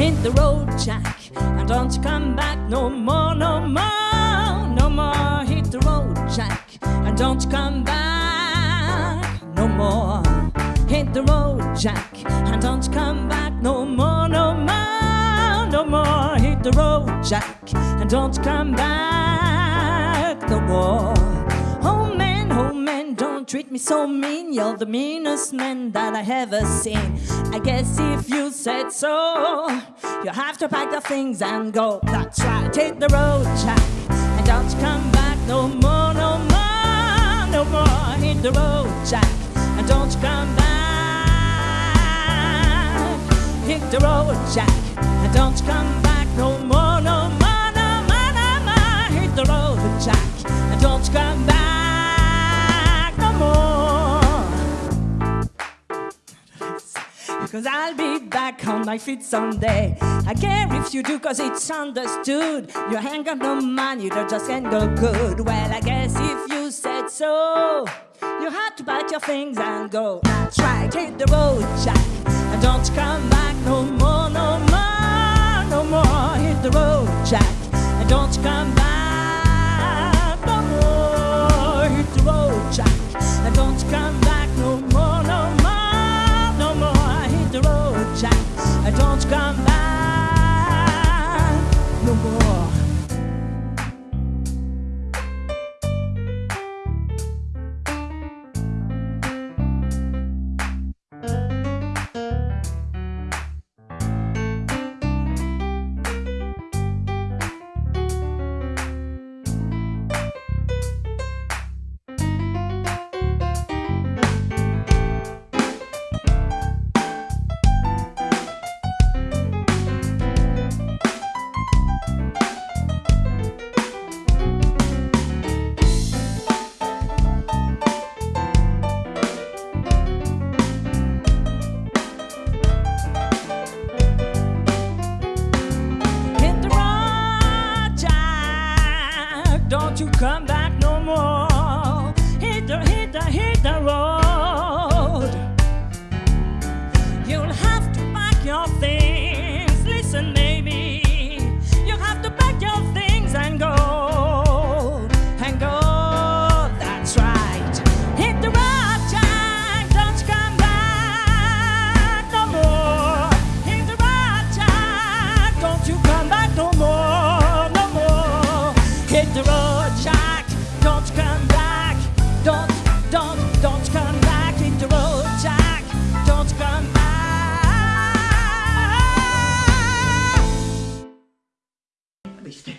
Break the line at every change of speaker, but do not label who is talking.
hit the road, Jack, and don't you come back no more, no more, no more. Hit the road, Jack, and don't you come back no more. Hit the road, Jack, and don't you come back no more, no more, no more. Hit the road, Jack, and don't you come back treat me so mean. You're the meanest man that I ever seen. I guess if you said so, you have to pack your things and go. That's right, hit the road, Jack, and don't come back no more, no more, no more. Hit the road, Jack, and don't come back. Hit the road, Jack, and don't come back no more, no more, no more, no more. Hit the road, Jack, and don't come back Cause I'll be back on my feet someday. I care if you do, cause it's understood. You ain't got no money, you just can't go good. Well, I guess if you said so, you had to pack your things and go. That's right, hit the road, Jack, and don't come back no more, no come し
て。